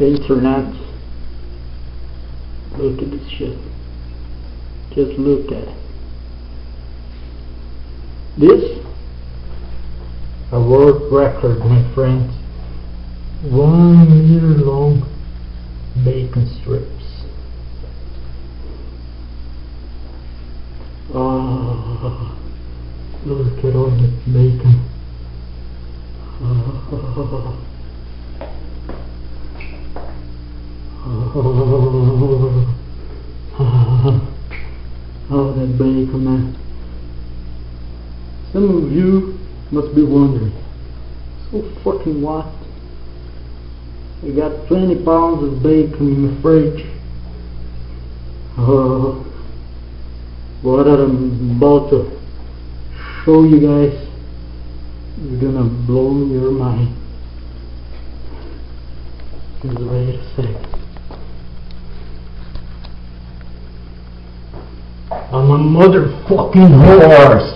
internet. Look at this shit. Just look at it. This a world record, my friends. One meter long bacon strips. Oh, look at all the bacon. Oh, oh, that bacon, man. Some of you must be wondering, so fucking what? I got 20 pounds of bacon in the fridge. Oh, what I'm about to show you guys is gonna blow your mind. Just wait a sec. I'm a motherfucking horse.